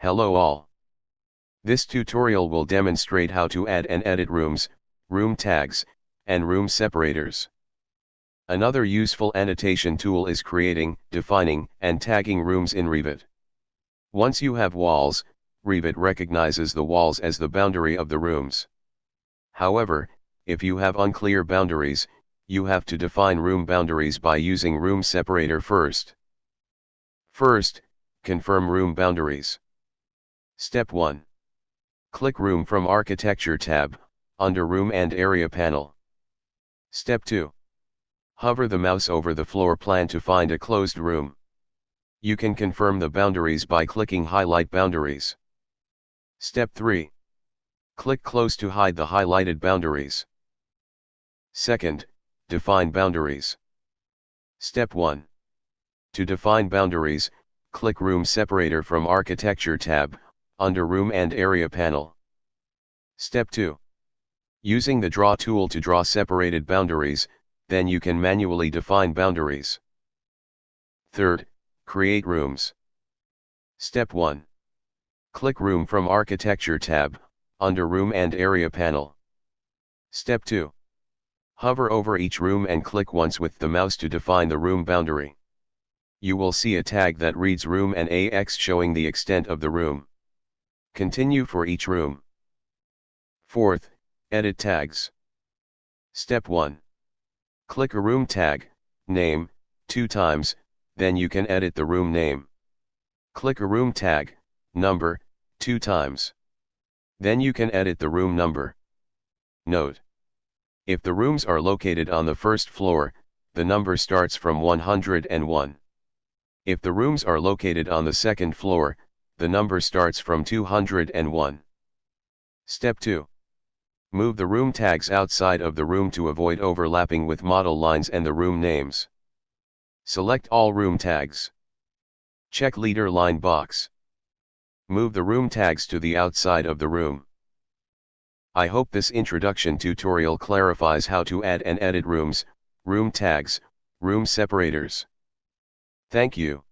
Hello all. This tutorial will demonstrate how to add and edit rooms, room tags, and room separators. Another useful annotation tool is creating, defining, and tagging rooms in Revit. Once you have walls, Revit recognizes the walls as the boundary of the rooms. However, if you have unclear boundaries, you have to define room boundaries by using room separator first. First, confirm room boundaries. Step 1. Click Room from Architecture tab, under Room and Area panel. Step 2. Hover the mouse over the floor plan to find a closed room. You can confirm the boundaries by clicking Highlight Boundaries. Step 3. Click Close to hide the highlighted boundaries. Second, define boundaries. Step 1. To define boundaries, click Room Separator from Architecture tab, under Room and Area panel. Step 2. Using the Draw tool to draw separated boundaries, then you can manually define boundaries. Third, create rooms. Step 1. Click Room from Architecture tab, under Room and Area panel. Step 2. Hover over each room and click once with the mouse to define the room boundary. You will see a tag that reads room and AX showing the extent of the room. Continue for each room. Fourth, edit tags. Step 1. Click a room tag, name, two times, then you can edit the room name. Click a room tag, number, two times. Then you can edit the room number. Note. If the rooms are located on the first floor, the number starts from 101. If the rooms are located on the second floor, the number starts from 201. Step 2. Move the room tags outside of the room to avoid overlapping with model lines and the room names. Select all room tags. Check leader line box. Move the room tags to the outside of the room. I hope this introduction tutorial clarifies how to add and edit rooms, room tags, room separators. Thank you.